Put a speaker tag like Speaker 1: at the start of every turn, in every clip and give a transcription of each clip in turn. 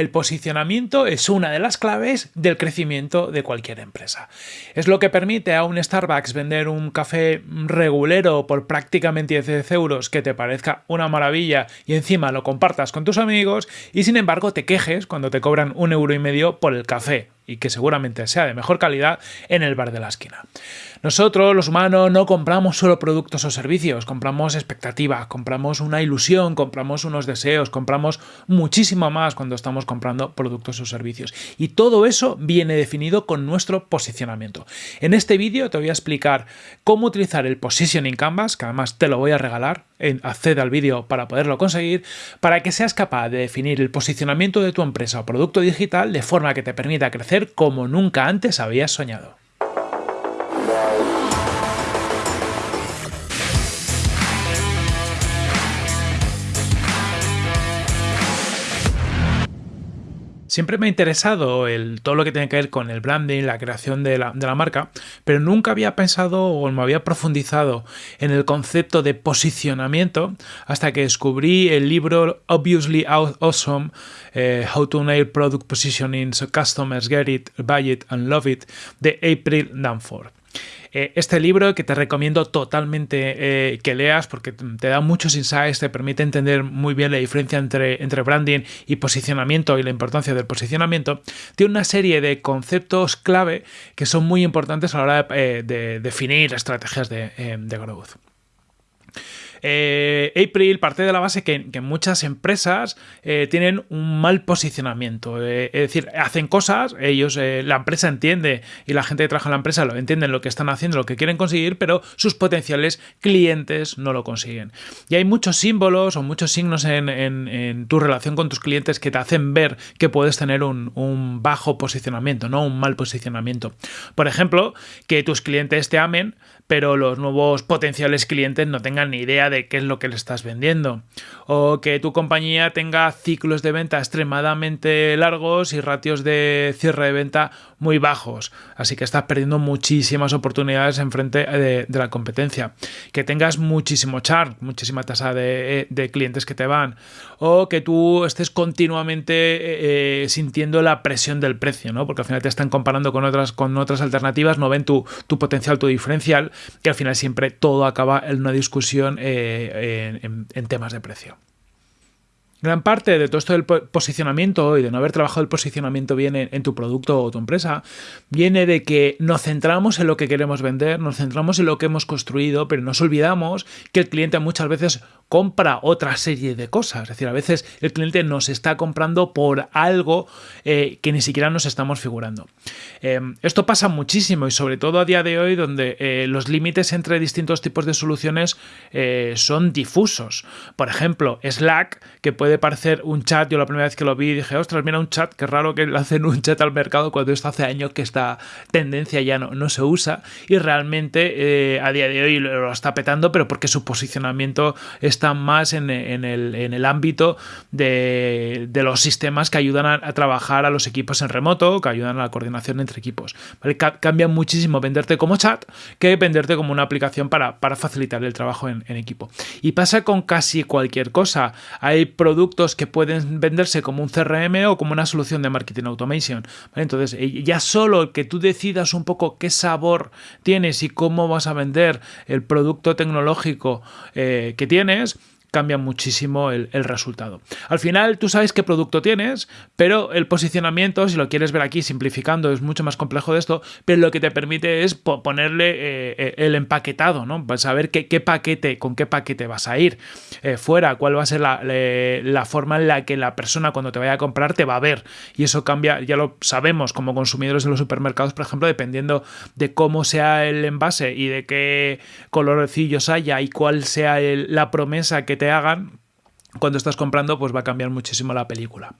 Speaker 1: el posicionamiento es una de las claves del crecimiento de cualquier empresa. Es lo que permite a un Starbucks vender un café regulero por prácticamente 10 euros que te parezca una maravilla y encima lo compartas con tus amigos y sin embargo te quejes cuando te cobran un euro y medio por el café y que seguramente sea de mejor calidad en el bar de la esquina. Nosotros, los humanos, no compramos solo productos o servicios, compramos expectativas, compramos una ilusión, compramos unos deseos, compramos muchísimo más cuando estamos comprando productos o servicios. Y todo eso viene definido con nuestro posicionamiento. En este vídeo te voy a explicar cómo utilizar el Positioning Canvas, que además te lo voy a regalar, accede al vídeo para poderlo conseguir, para que seas capaz de definir el posicionamiento de tu empresa o producto digital de forma que te permita crecer como nunca antes habías soñado. Siempre me ha interesado todo lo que tiene que ver con el branding, la creación de la, marca, pero nunca había pensado o me había profundizado en el concepto de posicionamiento hasta que descubrí el libro Obviously Awesome, eh, How to Nail Product Positioning so Customers Get It, Buy It and Love It, de April Danforth. Eh, este libro que te recomiendo totalmente eh, que leas porque te da muchos insights, te permite entender muy bien la diferencia entre, entre branding y posicionamiento y la importancia del posicionamiento, tiene una serie de conceptos clave que son muy importantes a la hora de, eh, definir estrategias de, de growth. Eh, April parte de la base que, muchas empresas eh, tienen un mal posicionamiento. Eh, es decir, hacen cosas, ellos, la empresa entiende y la gente que trabaja en la empresa lo entienden lo que están haciendo, lo que quieren conseguir, pero sus potenciales clientes no lo consiguen. Y hay muchos símbolos o muchos signos en, tu relación con tus clientes que te hacen ver que puedes tener un, un bajo posicionamiento, no un mal posicionamiento. Por ejemplo, que tus clientes te amen, pero los nuevos potenciales clientes no tengan ni idea de qué es lo que le estás vendiendo. O que tu compañía tenga ciclos de venta extremadamente largos y ratios de cierre de venta muy bajos. Así que estás perdiendo muchísimas oportunidades en frente de, la competencia. Que tengas muchísimo char, muchísima tasa de, clientes que te van. O que tú estés continuamente eh, eh, sintiendo la presión del precio, ¿no? Porque al final te están comparando con otras, con otras alternativas, no ven tu, tu potencial, tu diferencial y al final siempre todo acaba en una discusión eh, en temas de precio. Gran parte de todo esto del posicionamiento y de no haber trabajado el posicionamiento bien en, tu producto o tu empresa viene de que nos centramos en lo que queremos vender, nos centramos en lo que hemos construido, pero nos olvidamos que el cliente muchas veces compra otra serie de cosas. Es decir, a veces el cliente nos está comprando por algo eh, que ni siquiera nos estamos figurando. Em, esto pasa muchísimo y sobre todo a día de hoy donde eh, los límites entre distintos tipos de soluciones eh, son difusos. Por ejemplo, Slack, que puede parecer un chat, yo la primera vez que lo vi dije, ostras, mira un chat, qué raro que le hacen un chat al mercado cuando esto hace años que esta tendencia ya no, no se usa y realmente eh, a día de hoy lo está petando, pero porque su posicionamiento está más en, el, ámbito de, los sistemas que ayudan a, trabajar a los equipos en remoto, que ayudan a la coordinación entre equipos. Cambia muchísimo venderte como chat que venderte como una aplicación para, facilitar el trabajo en, equipo. Y pasa con casi cualquier cosa. Hay productos productos que pueden venderse como un CRM o como una solución de marketing automation. Entonces, eh, ya solo que tú decidas un poco qué sabor tienes y cómo vas a vender el producto tecnológico eh, que tienes, cambia muchísimo el, resultado. Al final tú sabes qué producto tienes, pero el posicionamiento, si lo quieres ver aquí simplificando, es mucho más complejo de esto, pero lo que te permite es ponerle eh, eh, el empaquetado, ¿no? Saber qué, paquete, con qué paquete vas a ir eh, fuera, cuál va a ser la, la, forma en la que la persona cuando te vaya a comprar te va a ver. Y eso cambia, ya lo sabemos como consumidores de los supermercados, por ejemplo, dependiendo de cómo sea el envase y de qué colorcillos haya y cuál sea la promesa que te hagan cuando estás comprando, pues va a cambiar muchísimo la película.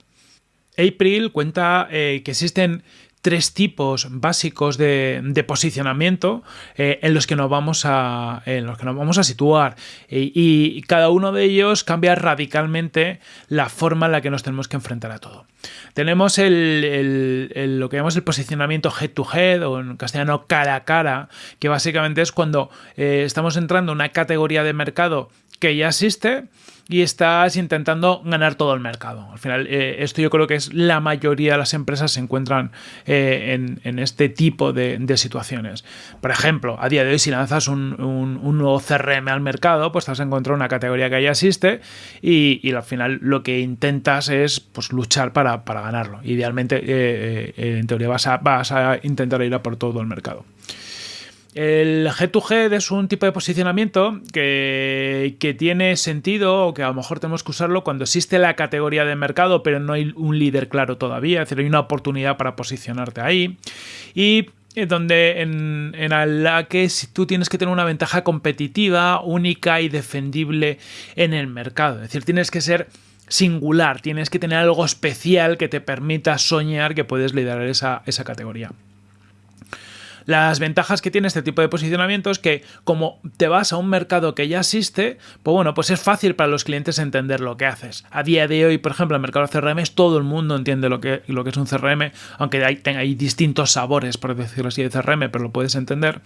Speaker 1: April cuenta eh, que existen tres tipos básicos de, posicionamiento eh, en, los que nos vamos a, en los que nos vamos a situar y, cada uno de ellos cambia radicalmente la forma en la que nos tenemos que enfrentar a todo. Tenemos el, lo que llamamos el posicionamiento head to head o en castellano cara a cara, que básicamente es cuando eh, estamos entrando en una categoría de mercado que ya existe y estás intentando ganar todo el mercado. Al final, eh, esto yo creo que es la mayoría de las empresas se encuentran eh, en, este tipo de, situaciones. Por ejemplo, a día de hoy, si lanzas un, nuevo CRM al mercado, pues vas a encontrar una categoría que ya existe y, al final lo que intentas es pues, luchar para, ganarlo. Idealmente, eh, en teoría, vas a, vas a intentar ir a por todo el mercado. El G2G es un tipo de posicionamiento que, tiene sentido o que a lo mejor tenemos que usarlo cuando existe la categoría de mercado pero no hay un líder claro todavía, es decir, hay una oportunidad para posicionarte ahí. Y donde en, en la que tú tienes que tener una ventaja competitiva, única y defendible en el mercado, es decir, tienes que ser singular, tienes que tener algo especial que te permita soñar que puedes liderar esa, esa categoría. Las ventajas que tiene este tipo de posicionamiento es que como te vas a un mercado que ya existe, pues bueno, pues es fácil para los clientes entender lo que haces. A día de hoy, por ejemplo, el mercado de CRM todo el mundo entiende lo que, lo que es un CRM, aunque hay, hay distintos sabores, por decirlo así, de CRM, pero lo puedes entender.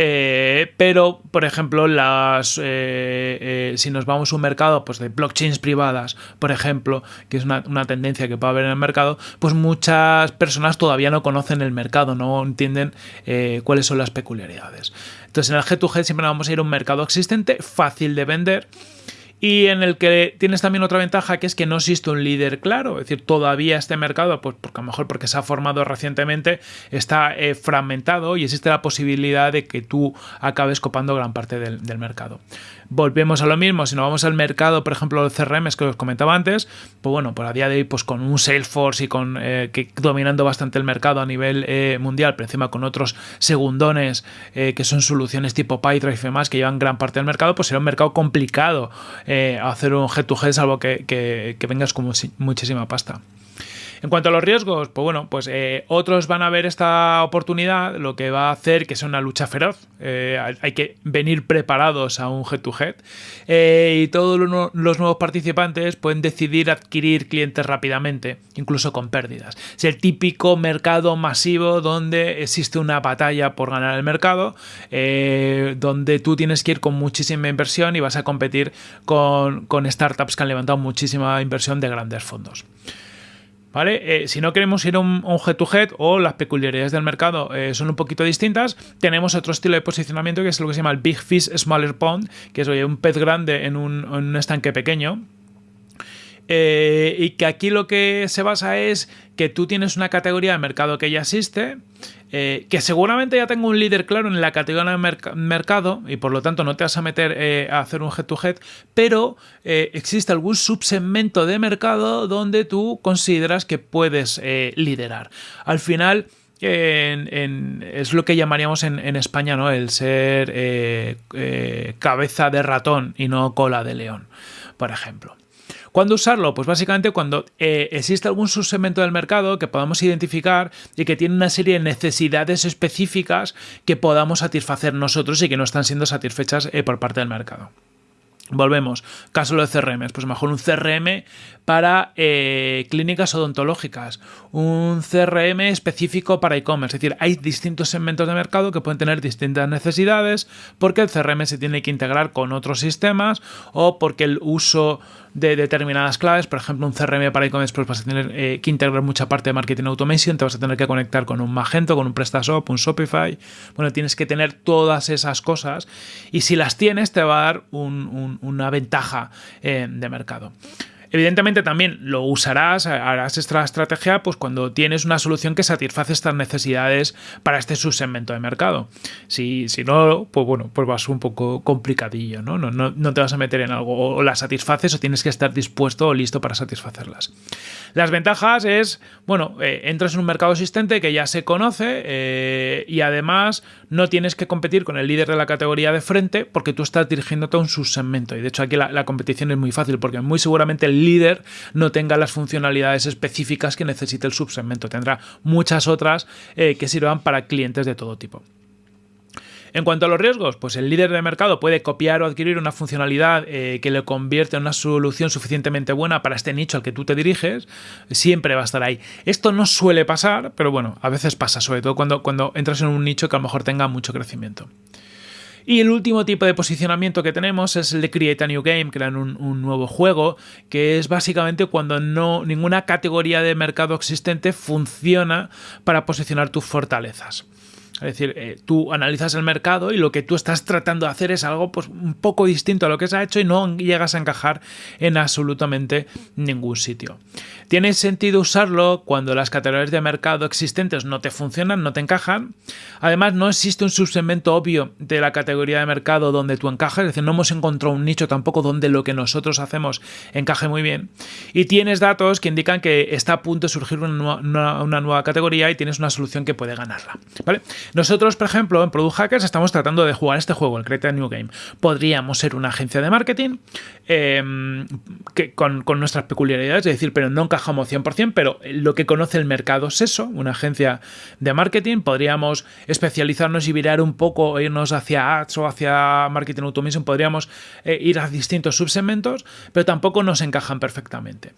Speaker 1: Eh, pero, por ejemplo, las, eh, eh, si nos vamos a un mercado pues, de blockchains privadas, por ejemplo, que es una, tendencia que puede haber en el mercado, pues muchas personas todavía no conocen el mercado, no entienden cuáles son las peculiaridades. Entonces, en el G2G siempre vamos a ir a un mercado existente, fácil de vender y en el que tienes también otra ventaja que es que no existe un líder claro, es decir, todavía este mercado, pues porque a lo mejor porque se ha formado recientemente, está eh, fragmentado y existe la posibilidad de que tú acabes copando gran parte del, mercado. Volvemos a lo mismo, si nos vamos al mercado, por ejemplo, los CRMs que os comentaba antes, pues bueno, por a día de hoy, pues con un Salesforce y con eh, que dominando bastante el mercado a nivel eh, mundial, pero encima con otros segundones que son soluciones tipo PyDrive y demás que llevan gran parte del mercado, pues será un mercado complicado eh, hacer un head to head salvo que, que vengas con muchísima pasta. En cuanto a los riesgos, pues bueno, pues eh, otros van a ver esta oportunidad, lo que va a hacer que sea una lucha feroz. Eh, hay que venir preparados a un head-to-head eh, y todos los nuevos participantes pueden decidir adquirir clientes rápidamente, incluso con pérdidas. Es el típico mercado masivo donde existe una batalla por ganar el mercado, donde tú tienes que ir con muchísima inversión y vas a competir con, con startups que han levantado muchísima inversión de grandes fondos. ¿Vale? Eh, si no queremos ir a un, head-to-head o las peculiaridades del mercado eh, son un poquito distintas, tenemos otro estilo de posicionamiento que es lo que se llama el Big Fish Smaller Pond, que es un pez grande en un estanque pequeño. Eh, y que aquí lo que se basa es que tú tienes una categoría de mercado que ya existe, eh, que seguramente ya tengo un líder claro en la categoría de mercado y por lo tanto no te vas a meter eh, a hacer un head-to-head, pero existe algún subsegmento de mercado donde tú consideras que puedes liderar. Al final... es lo que llamaríamos en, en España ¿no? el ser cabeza de ratón y no cola de león, por ejemplo. ¿Cuándo usarlo? Pues básicamente cuando eh, existe algún subsegmento del mercado que podamos identificar y que tiene una serie de necesidades específicas que podamos satisfacer nosotros y que no están siendo satisfechas eh, por parte del mercado. Volvemos, caso de CRM, pues mejor un CRM para eh, clínicas odontológicas, un CRM específico para e-commerce, es decir, hay distintos segmentos de mercado que pueden tener distintas necesidades porque el CRM se tiene que integrar con otros sistemas o porque el uso de determinadas claves, por ejemplo, un CRM para e-commerce, pues vas a tener eh, que integrar mucha parte de marketing automation, te vas a tener que conectar con un Magento, con un PrestaShop, un Shopify, bueno, tienes que tener todas esas cosas. Y si las tienes te va a dar una ventaja eh, de mercado. Evidentemente también lo usarás, harás esta estrategia pues cuando tienes una solución que satisface estas necesidades para este subsegmento de mercado. Si, si no, pues bueno, pues vas un poco complicadillo, ¿no? No, no, te vas a meter en algo o las satisfaces o tienes que estar dispuesto o listo para satisfacerlas. Las ventajas es, bueno, eh, entras en un mercado existente que ya se conoce eh, y además no tienes que competir con el líder de la categoría de frente porque tú estás dirigiéndote a un subsegmento. Y de hecho aquí la, la competición es muy fácil porque muy seguramente el líder no tenga las funcionalidades específicas que necesite el subsegmento. Tendrá muchas otras eh, que sirvan para clientes de todo tipo. En cuanto a los riesgos, pues el líder de mercado puede copiar o adquirir una funcionalidad eh, que le convierte en una solución suficientemente buena para este nicho al que tú te diriges, siempre va a estar ahí. Esto no suele pasar, pero bueno, a veces pasa, sobre todo cuando, cuando entras en un nicho que a lo mejor tenga mucho crecimiento. Y el último tipo de posicionamiento que tenemos es el de Create a New Game, crear un, un nuevo juego, que es básicamente cuando no ninguna categoría de mercado existente funciona para posicionar tus fortalezas. Es decir, eh, tú analizas el mercado y lo que tú estás tratando de hacer es algo pues, un poco distinto a lo que se ha hecho y no llegas a encajar en absolutamente ningún sitio. Tiene sentido usarlo cuando las categorías de mercado existentes no te funcionan, no te encajan. Además, no existe un subsegmento obvio de la categoría de mercado donde tú encajas, es decir, no hemos encontrado un nicho tampoco donde lo que nosotros hacemos encaje muy bien. Y tienes datos que indican que está a punto de surgir una nueva, categoría y tienes una solución que puede ganarla. ¿vale? Nosotros, por ejemplo, en Product Hackers estamos tratando de jugar este juego, el Create a New Game. Podríamos ser una agencia de marketing em, que, con, nuestras peculiaridades, es decir, pero no encajamos 100%, pero lo que conoce el mercado es eso, una agencia de marketing. Podríamos especializarnos y virar un poco, irnos hacia ads o hacia marketing automation, podríamos eh, ir a distintos subsegmentos, pero tampoco nos encajan perfectamente.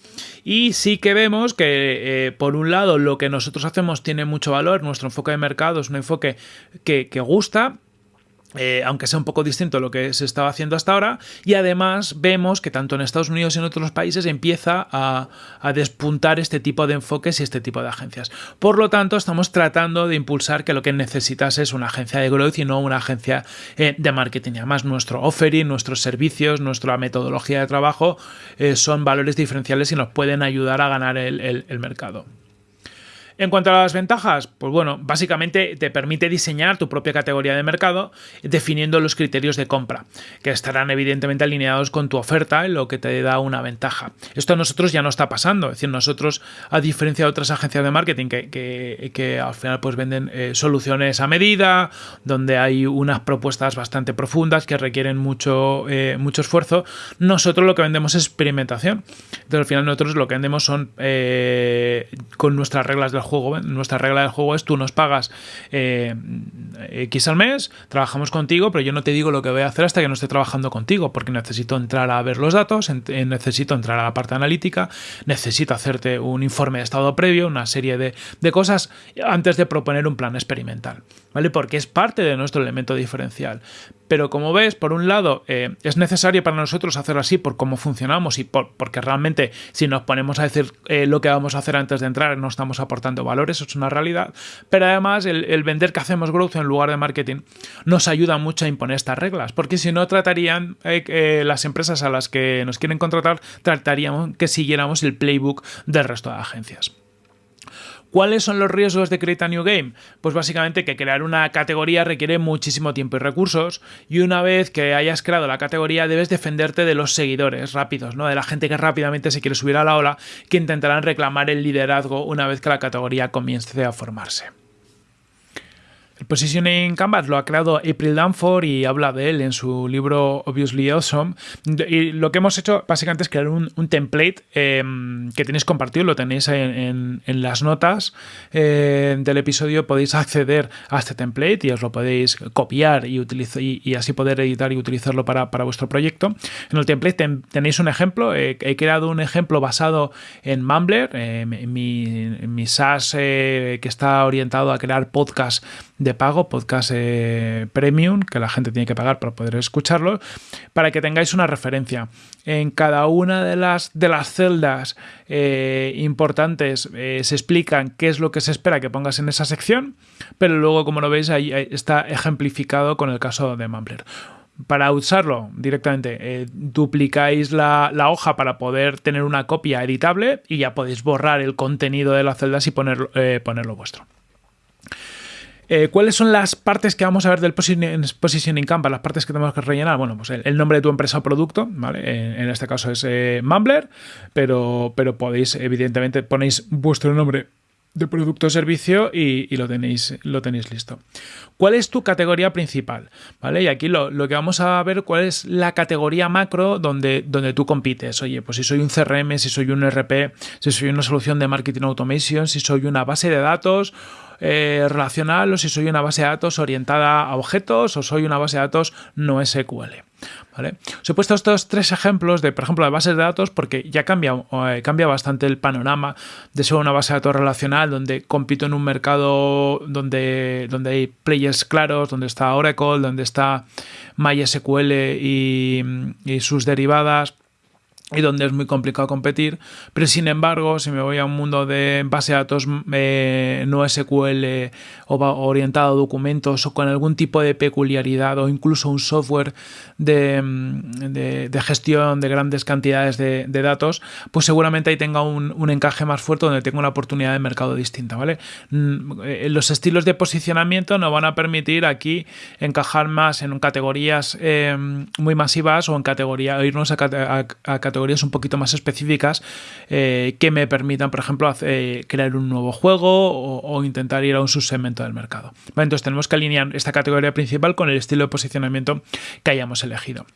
Speaker 1: Y sí que vemos que, eh, por un lado, lo que nosotros hacemos tiene mucho valor, nuestro enfoque de mercado es un enfoque que, gusta, eh, aunque sea un poco distinto a lo que se estaba haciendo hasta ahora, y además vemos que tanto en Estados Unidos y en otros países empieza a, despuntar este tipo de enfoques y este tipo de agencias. Por lo tanto, estamos tratando de impulsar que lo que necesitas es una agencia de growth y no una agencia eh, de marketing. Además, nuestro offering, nuestros servicios, nuestra metodología de trabajo eh, son valores diferenciales y nos pueden ayudar a ganar el mercado. En cuanto a las ventajas, pues bueno, básicamente te permite diseñar tu propia categoría de mercado definiendo los criterios de compra, que estarán evidentemente alineados con tu oferta, lo que te da una ventaja. Esto a nosotros ya no está pasando, es decir, nosotros, a diferencia de otras agencias de marketing que, al final pues venden eh, soluciones a medida, donde hay unas propuestas bastante profundas que requieren mucho, eh, mucho esfuerzo, nosotros lo que vendemos es experimentación. Entonces al final nosotros lo que vendemos son eh, con nuestras reglas del juego juego. Nuestra regla del juego es tú nos pagas eh, X al mes, trabajamos contigo, pero yo no te digo lo que voy a hacer hasta que no esté trabajando contigo, porque necesito entrar a ver los datos, necesito entrar a la parte analítica, necesito hacerte un informe de estado previo, una serie de, de cosas antes de proponer un plan experimental. ¿Vale? Porque es parte de nuestro elemento diferencial. Pero como ves, por un lado, eh, es necesario para nosotros hacerlo así por cómo funcionamos y por, porque realmente si nos ponemos a decir eh, lo que vamos a hacer antes de entrar no estamos aportando valor, eso es una realidad. Pero además el, vender que hacemos growth en lugar de marketing nos ayuda mucho a imponer estas reglas, porque si no tratarían eh, las empresas a las que nos quieren contratar, trataríamos que siguiéramos el playbook del resto de agencias. ¿Cuáles son los riesgos de Create a New Game? Pues básicamente que crear una categoría requiere muchísimo tiempo y recursos y una vez que hayas creado la categoría debes defenderte de los seguidores rápidos, ¿no? de la gente que rápidamente se quiere subir a la ola que intentarán reclamar el liderazgo una vez que la categoría comience a formarse. El Positioning Canvas lo ha creado April Danford y habla de él en su libro Obviously Awesome. Y lo que hemos hecho básicamente es crear un, template em, que tenéis compartido, lo tenéis en, las notas eh, del episodio. Podéis acceder a este template y os lo podéis copiar y, utilizar, y, así poder editar y utilizarlo para, vuestro proyecto. En el template tenéis un ejemplo. he creado un ejemplo basado en Mumbler, eh, mi, mi, SaaS eh, que está orientado a crear podcasts de pago, podcast eh, premium, que la gente tiene que pagar para poder escucharlo, para que tengáis una referencia. En cada una de las, de las celdas eh, importantes eh, se explican qué es lo que se espera que pongas en esa sección, pero luego, como lo veis, ahí está ejemplificado con el caso de Mumbler para usarlo directamente, duplicáis la, hoja para poder tener una copia editable y ya podéis borrar el contenido de las celdas y ponerlo, ponerlo vuestro. Eh, ¿Cuáles son las partes que vamos a ver del Positioning Canvas? Las partes que tenemos que rellenar. Bueno, pues el, nombre de tu empresa o producto, ¿vale? En, este caso es eh, Mumbler, pero, pero podéis, evidentemente, ponéis vuestro nombre de producto o servicio y, lo, tenéis, lo tenéis listo. ¿Cuál es tu categoría principal? ¿Vale? Y aquí lo, que vamos a ver cuál es la categoría macro donde, donde tú compites. Oye, pues si soy un CRM, si soy un RP, si soy una solución de marketing automation, si soy una base de datos eh, relacional o si soy una base de datos orientada a objetos o soy una base de datos no SQL. ¿Vale? Os he puesto estos tres ejemplos de, por ejemplo, de bases de datos porque ya cambia, eh, cambia bastante el panorama de ser una base de datos relacional donde compito en un mercado donde, donde hay players claros, donde está Oracle, donde está MySQL y, y sus derivadas y donde es muy complicado competir, pero sin embargo, si me voy a un mundo de base de datos eh, no SQL o orientado a documentos o con algún tipo de peculiaridad o incluso un software de, de, gestión de grandes cantidades de, datos, pues seguramente ahí tenga un, un, encaje más fuerte donde tenga una oportunidad de mercado distinta, ¿vale? Mm, eh, los estilos de posicionamiento nos van a permitir aquí encajar más en categorías eh, muy masivas o en categoría, irnos a, a categorías un poquito más específicas eh, que me permitan, por ejemplo, hacer, crear un nuevo juego o, intentar ir a un subsegmento del mercado. entonces tenemos que alinear esta categoría principal con el estilo de posicionamiento que hayamos elegido.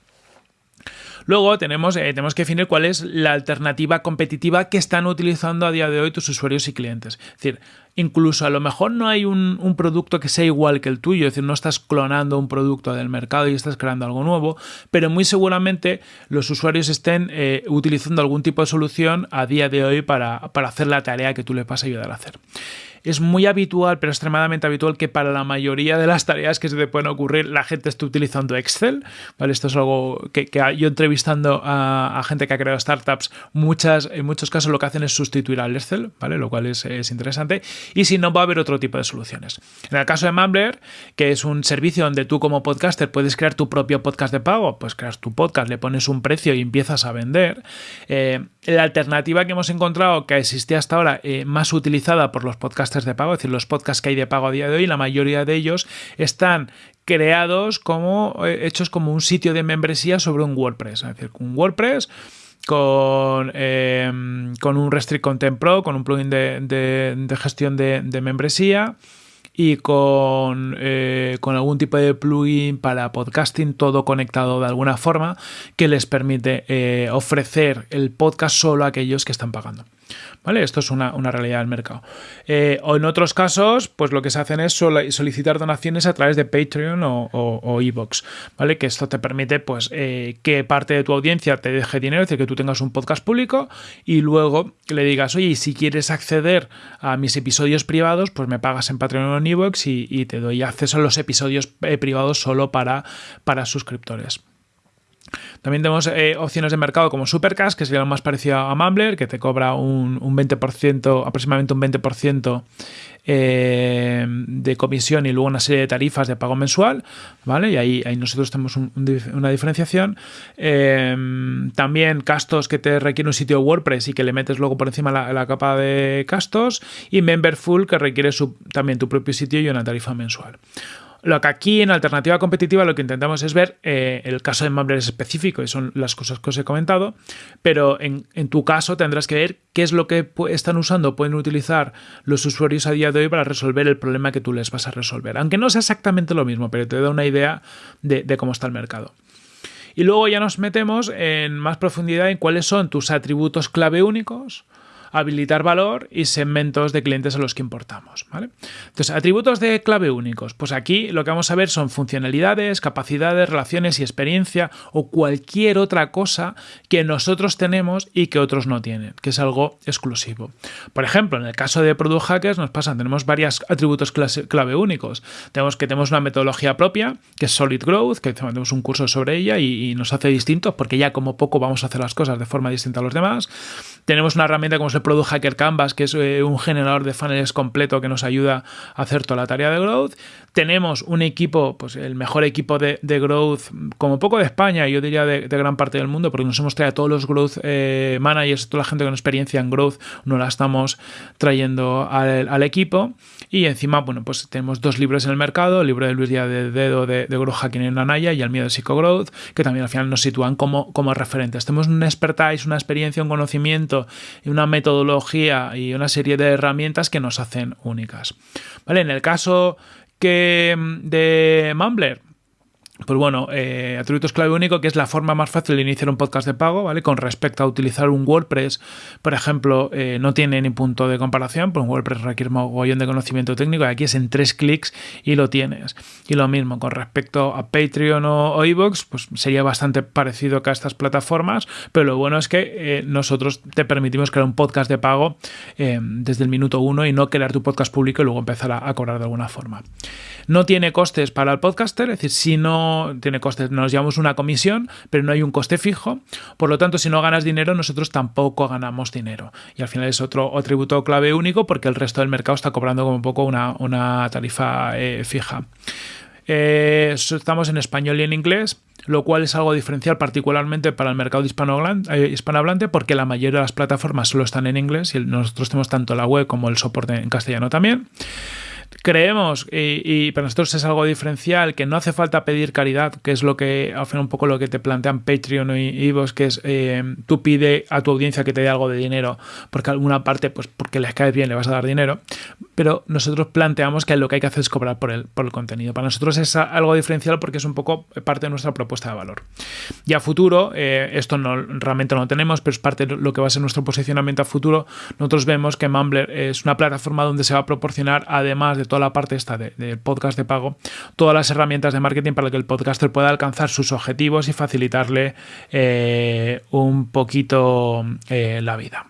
Speaker 1: Luego tenemos, eh, tenemos que definir cuál es la alternativa competitiva que están utilizando a día de hoy tus usuarios y clientes. Es decir, incluso a lo mejor no hay un, producto que sea igual que el tuyo, es decir, no estás clonando un producto del mercado y estás creando algo nuevo, pero muy seguramente los usuarios estén eh, utilizando algún tipo de solución a día de hoy para, para hacer la tarea que tú le vas a ayudar a hacer es muy habitual, pero extremadamente habitual, que para la mayoría de las tareas que se te pueden ocurrir, la gente esté utilizando Excel. ¿vale? Esto es algo que, yo entrevistando a, gente que ha creado startups, muchas, en muchos casos lo que hacen es sustituir al Excel, ¿vale? Lo cual es, interesante. Y si no, va a haber otro tipo de soluciones. En el caso de Mumbler, que es un servicio donde tú como podcaster puedes crear tu propio podcast de pago, pues creas tu podcast, le pones un precio y empiezas a vender. Eh, la alternativa que hemos encontrado, que existía hasta ahora, eh, más utilizada por los podcasters de pago, es decir, los podcasts que hay de pago a día de hoy, la mayoría de ellos están creados como, eh, hechos como un sitio de membresía sobre un WordPress. Es decir, un WordPress con, em, con un Restrict Content Pro, con un plugin de, gestión de, membresía y con, eh, con, algún tipo de plugin para podcasting, todo conectado de alguna forma que les permite eh, ofrecer el podcast solo a aquellos que están pagando. ¿Vale? Esto es una, realidad del mercado. Eh, o en otros casos, pues lo que se hacen es solicitar donaciones a través de Patreon o, o, Evox, ¿vale? Que esto te permite, pues, eh, que parte de tu audiencia te deje dinero, es decir, que tú tengas un podcast público y luego le digas, oye, si quieres acceder a mis episodios privados, pues me pagas en Patreon o en Evox y, te doy acceso a los episodios eh, privados solo para, para suscriptores. También tenemos eh, opciones de mercado como Supercash, que sería lo más parecido a Mumbler, que te cobra un, 20%, aproximadamente un 20% eh, de comisión y luego una serie de tarifas de pago mensual, ¿vale? Y ahí, ahí nosotros tenemos una diferenciación. Eh, también castos que te requiere un sitio WordPress y que le metes luego por encima la, capa de castos. Y Memberful, que requiere también tu propio sitio y una tarifa mensual. Lo que aquí en alternativa competitiva lo que intentamos es ver eh, el caso de Mumbler específico y son las cosas que os he comentado, pero en, tu caso tendrás que ver qué es lo que están usando, pueden utilizar los usuarios a día de hoy para resolver el problema que tú les vas a resolver. Aunque no sea exactamente lo mismo, pero te da una idea de cómo está el mercado. Y luego ya nos metemos en más profundidad en cuáles son tus atributos clave únicos, habilitar valor y segmentos de clientes a los que importamos. ¿vale? Entonces, atributos de clave únicos. Pues aquí lo que vamos a ver son funcionalidades, capacidades, relaciones y experiencia o cualquier otra cosa que nosotros tenemos y que otros no tienen, que es algo exclusivo. Por ejemplo, en el caso de Product Hackers nos pasa, tenemos varios atributos clave únicos. Tenemos que tenemos una metodología propia, que es Solid Growth, que tenemos un curso sobre ella y, nos hace distintos porque ya como poco vamos a hacer las cosas de forma distinta a los demás. Tenemos una herramienta como es Product Hacker Canvas, que es eh, un generador de funnels completo que nos ayuda a hacer toda la tarea de growth. Tenemos un equipo, pues el mejor equipo de, growth, como poco de España, yo diría de, gran parte del mundo, porque nos hemos traído a todos los growth eh, managers, toda la gente con experiencia en growth, nos la estamos trayendo al, equipo. Y encima, bueno, pues tenemos dos libros en el mercado, el libro de Luis Díaz de Dedo de, de Growth Hacking en Anaya y el miedo de Psycho Growth, que también al final nos sitúan como, como referentes. Tenemos un expertise, una experiencia, un conocimiento y una metodología y una serie de herramientas que nos hacen únicas. ¿Vale? En el caso que mm, de Mumbler, pues bueno, eh, atributos clave único, que es la forma más fácil de iniciar un podcast de pago, ¿vale? Con respecto a utilizar un WordPress, por ejemplo, eh, no tiene ni punto de comparación, pues un WordPress requiere un mogollón de conocimiento técnico y aquí es en tres clics y lo tienes. Y lo mismo, con respecto a Patreon o, iVoox, pues sería bastante parecido a estas plataformas, pero lo bueno es que eh, nosotros te permitimos crear un podcast de pago desde el minuto uno y no crear tu podcast público y luego empezar a cobrar de alguna forma. No tiene costes para el podcaster, es decir, si no tiene costes, nos llevamos una comisión, pero no hay un coste fijo. Por lo tanto, si no ganas dinero, nosotros tampoco ganamos dinero. Y al final es otro atributo clave único porque el resto del mercado está cobrando como poco una, tarifa eh, fija. Eh, estamos en español y en inglés, lo cual es algo diferencial particularmente para el mercado eh, hispanohablante porque la mayoría de las plataformas solo están en inglés y nosotros tenemos tanto la web como el soporte en castellano también. Creemos, y, para nosotros es algo diferencial, que no hace falta pedir caridad, que es lo que, al un poco lo que te plantean Patreon y Ivos, que es eh, tú pide a tu audiencia que te dé algo de dinero, porque alguna parte, pues porque les cae bien, le vas a dar dinero, pero nosotros planteamos que lo que hay que hacer es cobrar por el, por el contenido. Para nosotros es algo diferencial porque es un poco parte de nuestra propuesta de valor. Y a futuro, eh, esto no, realmente no lo tenemos, pero es parte de lo que va a ser nuestro posicionamiento a futuro. Nosotros vemos que Mumbler es una plataforma donde se va a proporcionar, además de toda la parte esta del podcast de pago, todas las herramientas de marketing para que el podcaster pueda alcanzar sus objetivos y facilitarle eh, un poquito eh, la vida.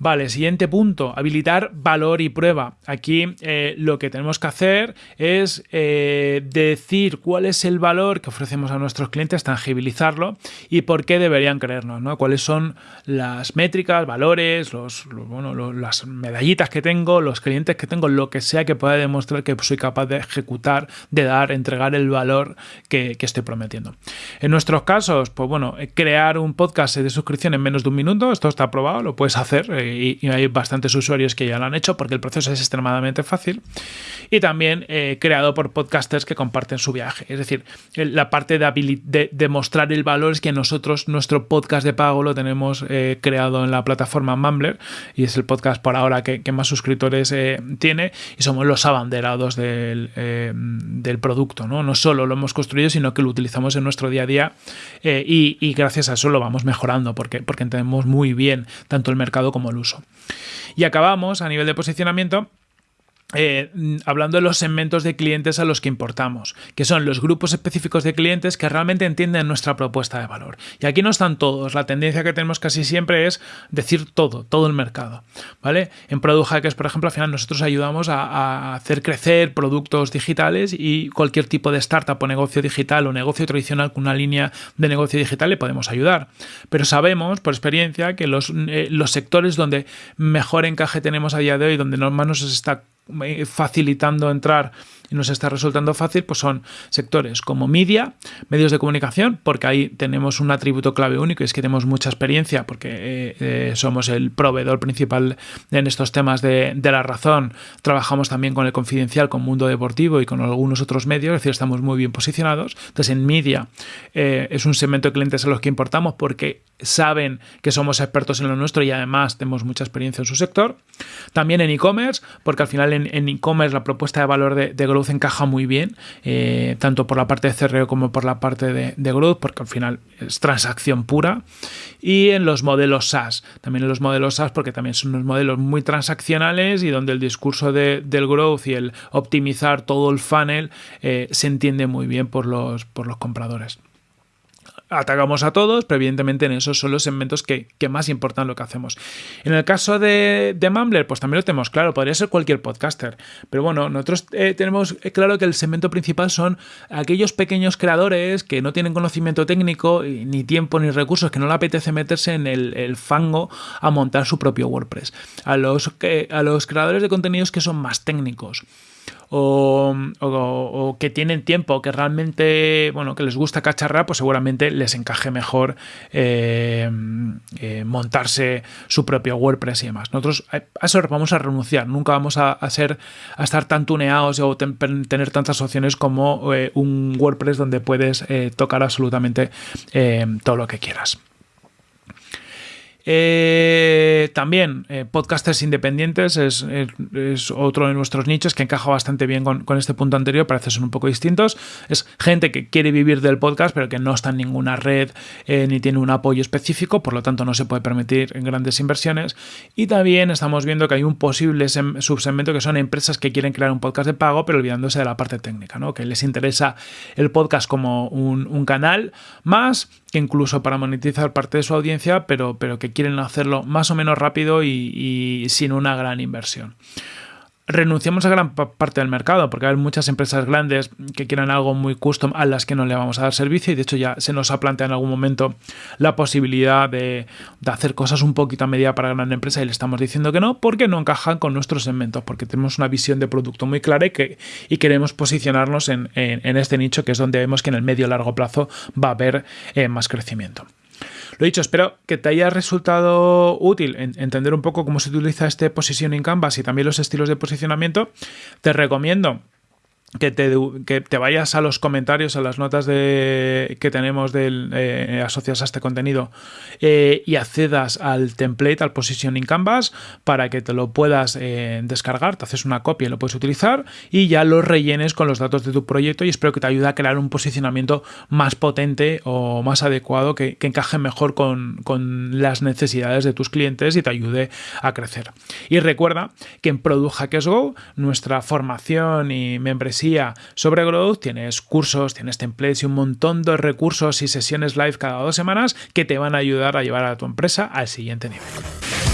Speaker 1: Vale, siguiente punto, habilitar valor y prueba. Aquí eh, lo que tenemos que hacer es eh, decir cuál es el valor que ofrecemos a nuestros clientes, tangibilizarlo y por qué deberían creernos, ¿no? Cuáles son las métricas, valores, los, bueno, las medallitas que tengo, los clientes que tengo, lo que sea que pueda demostrar que soy capaz de ejecutar, de dar, entregar el valor que, estoy prometiendo. En nuestros casos, pues bueno, crear un podcast de suscripción en menos de un minuto, esto está aprobado, lo puedes hacer eh, y, hay bastantes usuarios que ya lo han hecho porque el proceso es extremadamente fácil. Y también eh, creado por podcasters que comparten su viaje. Es decir, la parte de, de, mostrar el valor es que nosotros, nuestro podcast de pago lo tenemos eh, creado en la plataforma Mumbler y es el podcast por ahora que, más suscriptores eh, tiene y somos los abanderados del, producto. ¿no? no solo lo hemos construido, sino que lo utilizamos en nuestro día a día y, y gracias a eso lo vamos mejorando porque, porque entendemos muy bien tanto el mercado como el uso. Y acabamos a nivel de posicionamiento eh, hablando de los segmentos de clientes a los que importamos, que son los grupos específicos de clientes que realmente entienden nuestra propuesta de valor. Y aquí no están todos, la tendencia que tenemos casi siempre es decir todo, todo el mercado. ¿vale? En Product Hackers, por ejemplo, al final nosotros ayudamos a, hacer crecer productos digitales y cualquier tipo de startup o negocio digital o negocio tradicional con una línea de negocio digital le podemos ayudar. Pero sabemos por experiencia que los, eh, los sectores donde mejor encaje tenemos a día de hoy, donde más nos está facilitando entrar y nos está resultando fácil, pues son sectores como media, medios de comunicación, porque ahí tenemos un atributo clave único y es que tenemos mucha experiencia, porque eh, eh, somos el proveedor principal en estos temas de, la razón. Trabajamos también con el confidencial, con Mundo Deportivo y con algunos otros medios, es decir, estamos muy bien posicionados. Entonces, en media es un segmento de clientes a los que importamos porque saben que somos expertos en lo nuestro y además tenemos mucha experiencia en su sector. También en e-commerce, porque al final en e-commerce la propuesta de valor de, Growth encaja muy bien, eh, tanto por la parte de CRO como por la parte de, Growth, porque al final es transacción pura. Y en los modelos SaaS, también en los modelos SaaS, porque también son unos modelos muy transaccionales y donde el discurso del Growth y el optimizar todo el funnel eh, se entiende muy bien por los, por los compradores atacamos a todos, pero evidentemente en esos son los segmentos que, más importan lo que hacemos. En el caso de, de Mumbler, pues también lo tenemos claro, podría ser cualquier podcaster, pero bueno, nosotros eh, tenemos claro que el segmento principal son aquellos pequeños creadores que no tienen conocimiento técnico, ni tiempo, ni recursos, que no le apetece meterse en el, fango a montar su propio WordPress. A los, a los creadores de contenidos que son más técnicos o, que tienen tiempo, que realmente, bueno, que les gusta cacharrar, pues seguramente les encaje mejor eh, eh, montarse su propio WordPress y demás. Nosotros a eso vamos a renunciar, nunca vamos a, ser, a estar tan tuneados o tener tantas opciones como eh, un WordPress donde puedes tocar absolutamente todo lo que quieras. Eh, también eh, podcasters independientes es, otro de nuestros nichos que encaja bastante bien con, este punto anterior, parece son un poco distintos. Es gente que quiere vivir del podcast, pero que no está en ninguna red ni tiene un apoyo específico, por lo tanto no se puede permitir grandes inversiones. Y también estamos viendo que hay un posible subsegmento que son empresas que quieren crear un podcast de pago, pero olvidándose de la parte técnica, ¿no? que les interesa el podcast como un, canal más que incluso para monetizar parte de su audiencia, pero, pero que quieren hacerlo más o menos rápido y sin una gran inversión renunciamos a gran parte del mercado, porque hay muchas empresas grandes que quieren algo muy custom a las que no le vamos a dar servicio y de hecho ya se nos ha planteado en algún momento la posibilidad de, hacer cosas un poquito a medida para gran empresa y le estamos diciendo que no, porque no encajan con nuestros segmentos, porque tenemos una visión de producto muy clara y, que, queremos posicionarnos en, este nicho que es donde vemos que en el medio y largo plazo va a haber eh, más crecimiento. Lo dicho, espero que te haya resultado útil entender un poco cómo se utiliza este positioning canvas y también los estilos de posicionamiento. Te recomiendo que te, que te, vayas a los comentarios, a las notas de, que tenemos del, eh, asociadas a este contenido eh, y accedas al template, al positioning canvas, para que te lo puedas eh, descargar, te haces una copia y lo puedes utilizar y ya lo rellenes con los datos de tu proyecto y espero que te ayude a crear un posicionamiento más potente o más adecuado que, que encaje mejor con, con, las necesidades de tus clientes y te ayude a crecer. Y recuerda que en Product Hackers Go, nuestra formación y sobre Growth, tienes cursos, tienes templates y un montón de recursos y sesiones live cada dos semanas que te van a ayudar a llevar a tu empresa al siguiente nivel.